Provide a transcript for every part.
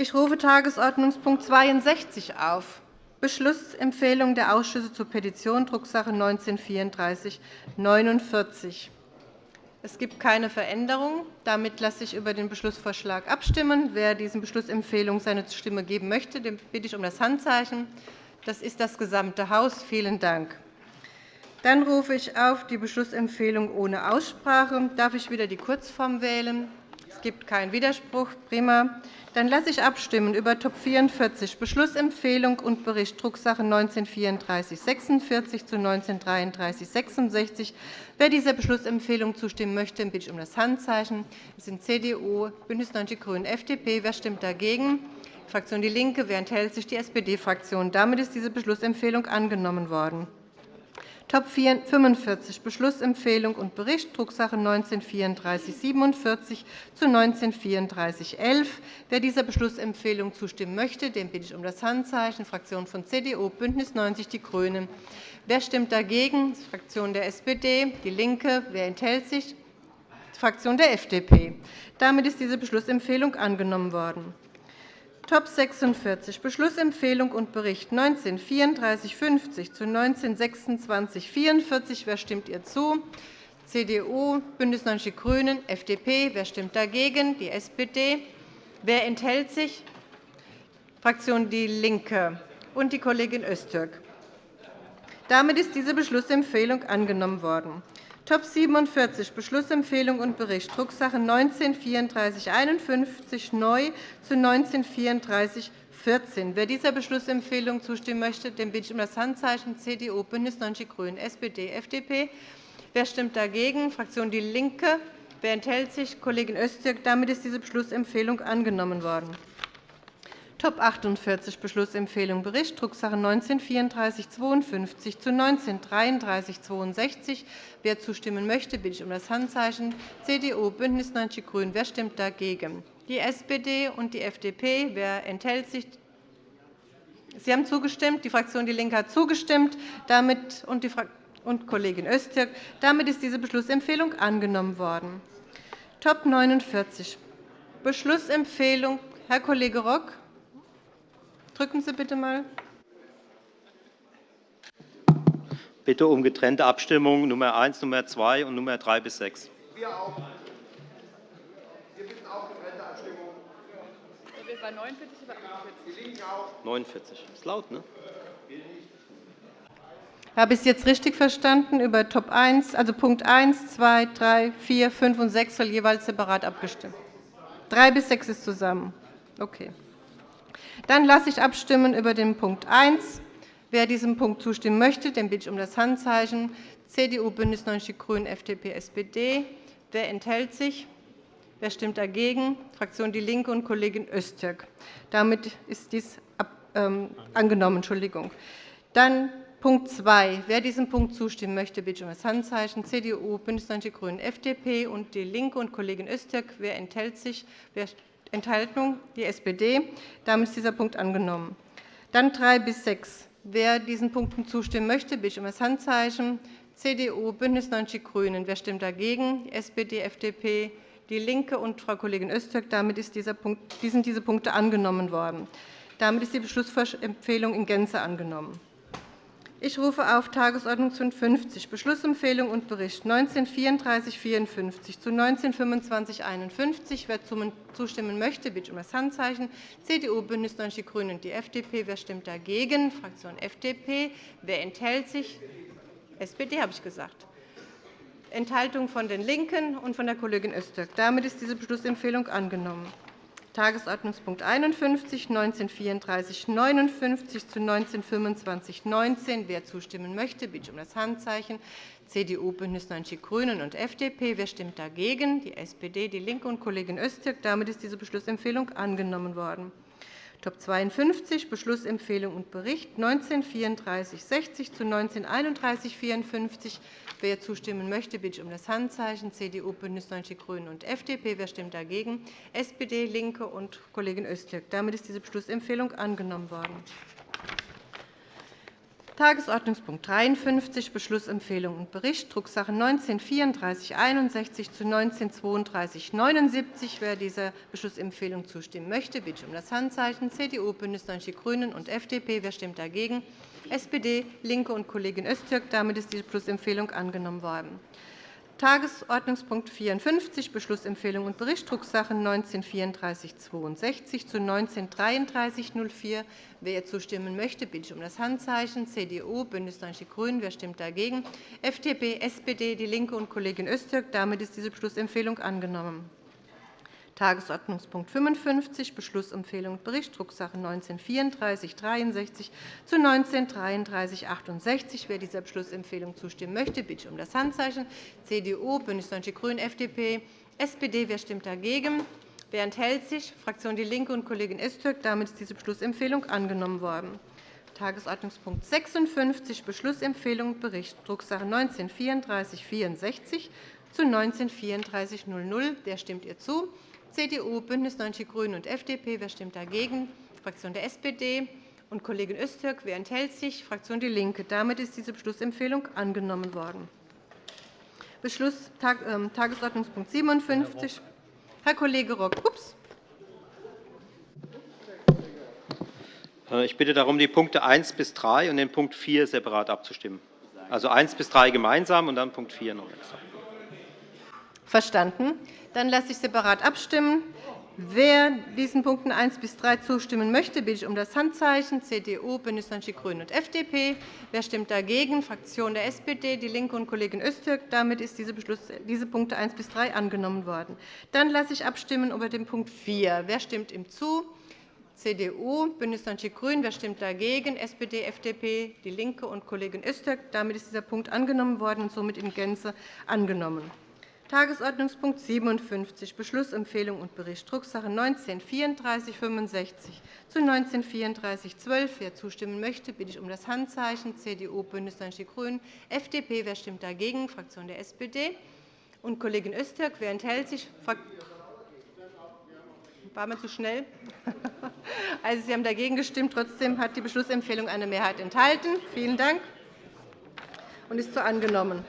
Ich rufe Tagesordnungspunkt 62 auf, Beschlussempfehlung der Ausschüsse zur Petition, Drucksache 19-3449. Es gibt keine Veränderung. Damit lasse ich über den Beschlussvorschlag abstimmen. Wer dieser Beschlussempfehlung seine Stimme geben möchte, den bitte ich um das Handzeichen. Das ist das gesamte Haus. Vielen Dank. Dann rufe ich auf die Beschlussempfehlung ohne Aussprache. Darf ich wieder die Kurzform wählen? Es gibt keinen Widerspruch. Prima. Dann lasse ich abstimmen über Top 44, Beschlussempfehlung und Bericht, Drucksache 19-3446 zu 19-3366. Wer dieser Beschlussempfehlung zustimmen möchte, bitte ich um das Handzeichen. Das sind CDU, BÜNDNIS 90 die GRÜNEN, FDP. Wer stimmt dagegen? Die Fraktion DIE LINKE. Wer enthält sich? Die SPD-Fraktion. Damit ist diese Beschlussempfehlung angenommen worden. Top 45 Beschlussempfehlung und Bericht, Drucksache 19-3447 zu 19-3411. Wer dieser Beschlussempfehlung zustimmen möchte, den bitte ich um das Handzeichen. Fraktion von CDU, BÜNDNIS 90 die GRÜNEN. Wer stimmt dagegen? Die Fraktion der SPD, DIE LINKE. Wer enthält sich? Die Fraktion der FDP. Damit ist diese Beschlussempfehlung angenommen worden. Top 46 Beschlussempfehlung und Bericht 19-3450 zu 19-2644. Wer stimmt ihr zu? CDU, BÜNDNIS 90 die GRÜNEN, FDP. Wer stimmt dagegen? Die SPD. Wer enthält sich? Fraktion DIE LINKE und die Kollegin Öztürk. Damit ist diese Beschlussempfehlung angenommen worden. Top 47 Beschlussempfehlung und Bericht, Drucksache 19-3451 neu zu 19-3414. Wer dieser Beschlussempfehlung zustimmen möchte, den bitte ich um das Handzeichen CDU, BÜNDNIS 90 die GRÜNEN, SPD, FDP. Wer stimmt dagegen? Fraktion DIE LINKE. Wer enthält sich? Kollegin Öztürk. Damit ist diese Beschlussempfehlung angenommen worden. Top 48 Beschlussempfehlung Bericht, Drucksache 19-3452 zu 19-3362. Wer zustimmen möchte, bitte ich um das Handzeichen. CDU, BÜNDNIS 90 die GRÜNEN. Wer stimmt dagegen? Die SPD und die FDP. Wer enthält sich? Sie haben zugestimmt. Die Fraktion DIE LINKE hat zugestimmt. Damit und, die und Kollegin Öztürk. Damit ist diese Beschlussempfehlung angenommen worden. Top 49 Beschlussempfehlung Herr Kollege Rock. Drücken Sie bitte mal. Bitte um getrennte Abstimmung Nummer 1, Nummer 2 und Nummer 3 bis 6. Wir auch. Wir bitten auch getrennte Abstimmung. Bei 49 oder 48? Die Linken auch. 49. Das ist laut, ne? Habe ich es jetzt richtig verstanden? Über Top 1, also Punkt 1, 2, 3, 4, 5 und 6 soll jeweils separat abgestimmt. 3 bis 6 ist zusammen. Okay. Dann lasse ich abstimmen über den Punkt 1. Wer diesem Punkt zustimmen möchte, den bitte ich um das Handzeichen. CDU, BÜNDNIS 90 die GRÜNEN, FDP, SPD. Wer enthält sich? Wer stimmt dagegen? Fraktion DIE LINKE und Kollegin Öztürk. Damit ist dies ähm, angenommen. Entschuldigung. Dann Punkt 2. Wer diesem Punkt zustimmen möchte, bitte ich um das Handzeichen. CDU, BÜNDNIS 90 die GRÜNEN, FDP und DIE LINKE und Kollegin Öztürk. Wer enthält sich? Wer Enthaltung die SPD. Damit ist dieser Punkt angenommen. Dann 3 bis 6. Wer diesen Punkten zustimmen möchte, bitte ich um das Handzeichen. CDU, BÜNDNIS 90 die GRÜNEN. Wer stimmt dagegen? Die SPD, FDP, DIE LINKE und Frau Kollegin Öztürk. Damit ist dieser Punkt, sind diese Punkte angenommen worden. Damit ist die Beschlussempfehlung in Gänze angenommen. Ich rufe auf Tagesordnungspunkt 50, Beschlussempfehlung und Bericht 19-3454 zu 19-2551. Wer zustimmen möchte, bitte um das Handzeichen. CDU, BÜNDNIS 90 die GRÜNEN und die FDP. Wer stimmt dagegen? Fraktion FDP. Wer enthält sich? SPD, habe ich gesagt. Enthaltung von den LINKEN und von der Kollegin Öztürk. Damit ist diese Beschlussempfehlung angenommen. Tagesordnungspunkt 51, 193459 zu 192519. Wer zustimmen möchte, bitte ich um das Handzeichen. CDU, BÜNDNIS 90 die GRÜNEN und FDP. Wer stimmt dagegen? Die SPD, DIE LINKE und Kollegin Öztürk. Damit ist diese Beschlussempfehlung angenommen worden. Top 52 Beschlussempfehlung und Bericht 19-3460 zu 19-3154. Wer zustimmen möchte, bitte ich um das Handzeichen. CDU, BÜNDNIS 90 die GRÜNEN und FDP. Wer stimmt dagegen? SPD, LINKE und Kollegin Öztürk. Damit ist diese Beschlussempfehlung angenommen worden. Tagesordnungspunkt 53, Beschlussempfehlung und Bericht, Drucksache 19 3461 zu 19 32 79. Wer dieser Beschlussempfehlung zustimmen möchte, bitte ich um das Handzeichen. CDU, BÜNDNIS 90 die GRÜNEN und FDP. Wer stimmt dagegen? SPD, LINKE und Kollegin Öztürk. Damit ist die Beschlussempfehlung angenommen worden. Tagesordnungspunkt 54, Beschlussempfehlung und Bericht, Drucksache 19-3462 zu 19-3304. Wer zustimmen möchte, bitte ich um das Handzeichen. CDU, BÜNDNIS 90 die GRÜNEN. Wer stimmt dagegen? FDP, SPD, DIE LINKE und Kollegin Öztürk. Damit ist diese Beschlussempfehlung angenommen. Tagesordnungspunkt 55, Beschlussempfehlung und Bericht, Drucksache 19-3463 zu 19-3368. Wer dieser Beschlussempfehlung zustimmen möchte, bitte ich um das Handzeichen. CDU, BÜNDNIS 90 die GRÜNEN, FDP, SPD. Wer stimmt dagegen? Wer enthält sich? Fraktion DIE LINKE und Kollegin Öztürk. Damit ist diese Beschlussempfehlung angenommen worden. Tagesordnungspunkt 56, Beschlussempfehlung und Bericht, Drucksache 19-3464 zu 19-3400. Wer stimmt ihr zu? CDU, BÜNDNIS 90 die GRÜNEN und FDP. Wer stimmt dagegen? Fraktion der SPD und Kollegin Öztürk. Wer enthält sich? Fraktion DIE LINKE. Damit ist diese Beschlussempfehlung angenommen worden. Beschluss, Tag, äh, Tagesordnungspunkt 57. Herr Kollege Rock. Ups. Äh, ich bitte darum, die Punkte 1 bis 3 und den Punkt 4 separat abzustimmen. Also 1 bis 3 gemeinsam und dann Punkt 4 noch extra. Verstanden. Dann lasse ich separat abstimmen. Wer diesen Punkten 1 bis 3 zustimmen möchte, bitte ich um das Handzeichen. CDU, BÜNDNIS 90 die GRÜNEN und FDP. Wer stimmt dagegen? Fraktion der SPD, DIE LINKE und Kollegin Öztürk. Damit sind diese, diese Punkte 1 bis 3 angenommen worden. Dann lasse ich abstimmen über den Punkt 4. Wer stimmt ihm zu? CDU, BÜNDNIS 90 die GRÜNEN. Wer stimmt dagegen? SPD, FDP, DIE LINKE und Kollegin Öztürk. Damit ist dieser Punkt angenommen worden und somit in Gänze angenommen. Tagesordnungspunkt 57, Beschlussempfehlung und Bericht, Drucksache 19 3465 zu 19 3412. Wer zustimmen möchte, bitte ich um das Handzeichen. CDU, BÜNDNIS 90 die GRÜNEN, FDP. Wer stimmt dagegen? Fraktion der SPD. Und Kollegin Öztürk. Wer enthält sich? War mir zu schnell? Also, Sie haben dagegen gestimmt. Trotzdem hat die Beschlussempfehlung eine Mehrheit enthalten. Vielen Dank und ist so angenommen.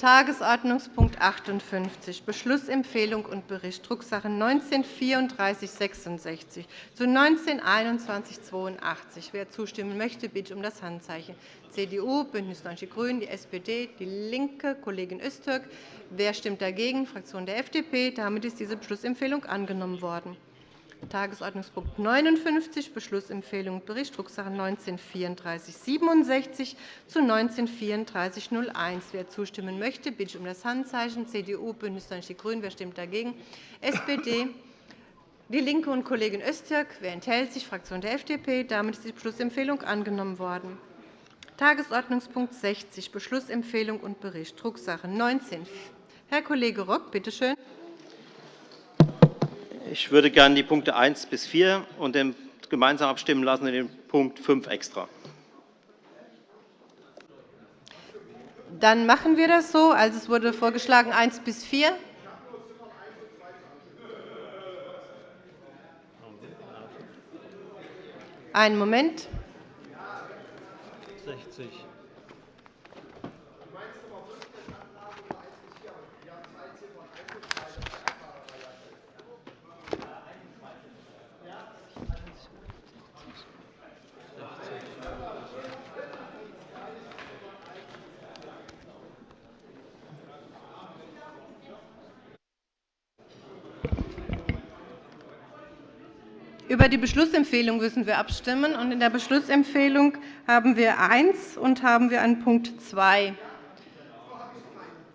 Tagesordnungspunkt 58, Beschlussempfehlung und Bericht, Drucksache 19-3466 zu 19-2182. Wer zustimmen möchte, bitte um das Handzeichen. CDU, BÜNDNIS 90 die GRÜNEN, die SPD, DIE LINKE, Kollegin Öztürk. Wer stimmt dagegen? Fraktion der FDP. Damit ist diese Beschlussempfehlung angenommen worden. Tagesordnungspunkt 59, Beschlussempfehlung und Bericht, Drucksache 19-3467 zu 19-3401. Wer zustimmen möchte, bitte ich um das Handzeichen. CDU, BÜNDNIS 90 die GRÜNEN. Wer stimmt dagegen? SPD, DIE LINKE und Kollegin Öztürk. Wer enthält sich? Fraktion der FDP. Damit ist die Beschlussempfehlung angenommen worden. Tagesordnungspunkt 60, Beschlussempfehlung und Bericht, Drucksache 19. Herr Kollege Rock, bitte schön. Ich würde gerne die Punkte 1 bis 4 und den gemeinsam abstimmen lassen und den Punkt 5 extra. Dann machen wir das so. Also, es wurde vorgeschlagen 1 bis 4. Einen Moment. 60. Über die Beschlussempfehlung müssen wir abstimmen. Und in der Beschlussempfehlung haben wir 1 und haben wir einen Punkt 2.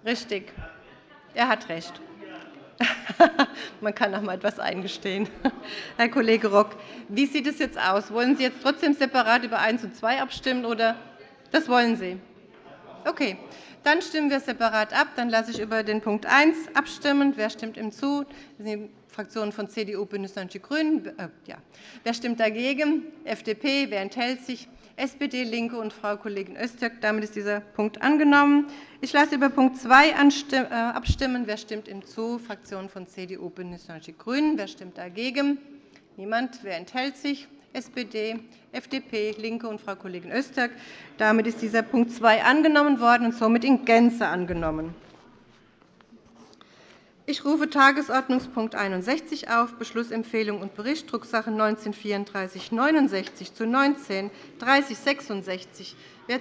Richtig. Er hat recht. Man kann auch einmal etwas eingestehen. Herr Kollege Rock, wie sieht es jetzt aus? Wollen Sie jetzt trotzdem separat über 1 und 2 abstimmen? Oder? Das wollen Sie. Okay. Dann stimmen wir separat ab. Dann lasse ich über den Punkt 1 abstimmen. Wer stimmt ihm zu? Das sind die Fraktionen von CDU, BÜNDNIS 90 die GRÜNEN. Äh, ja. Wer stimmt dagegen? FDP. Wer enthält sich? SPD, LINKE und Frau Kollegin Öztürk. Damit ist dieser Punkt angenommen. Ich lasse über Punkt 2 äh, abstimmen. Wer stimmt ihm zu? Fraktionen von CDU, BÜNDNIS 90 die GRÜNEN. Wer stimmt dagegen? Niemand. Wer enthält sich? SPD, FDP, LINKE und Frau Kollegin Öztürk. Damit ist dieser Punkt 2 angenommen worden und somit in Gänze angenommen. Ich rufe Tagesordnungspunkt 61 auf, Beschlussempfehlung und Bericht, Drucksache 19-3469 zu 19-3066. Wer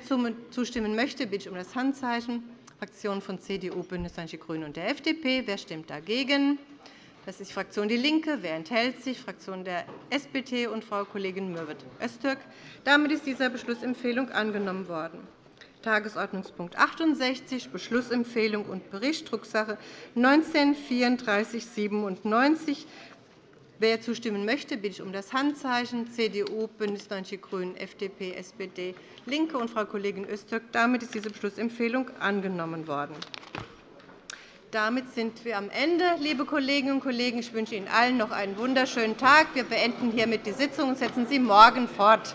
zustimmen möchte, bitte ich um das Handzeichen. Fraktionen von CDU, BÜNDNIS 90 die GRÜNEN und der FDP. Wer stimmt dagegen? Das ist die Fraktion DIE LINKE. Wer enthält sich? Fraktion der SPD und Frau Kollegin Mürwit-Öztürk. Damit ist dieser Beschlussempfehlung angenommen worden. Tagesordnungspunkt 68, Beschlussempfehlung und Bericht, Drucksache 19-3497. Wer zustimmen möchte, bitte ich um das Handzeichen. CDU, BÜNDNIS 90 die GRÜNEN, FDP, SPD, LINKE und Frau Kollegin Öztürk. Damit ist diese Beschlussempfehlung angenommen worden. Damit sind wir am Ende, liebe Kolleginnen und Kollegen. Ich wünsche Ihnen allen noch einen wunderschönen Tag. Wir beenden hiermit die Sitzung und setzen sie morgen fort.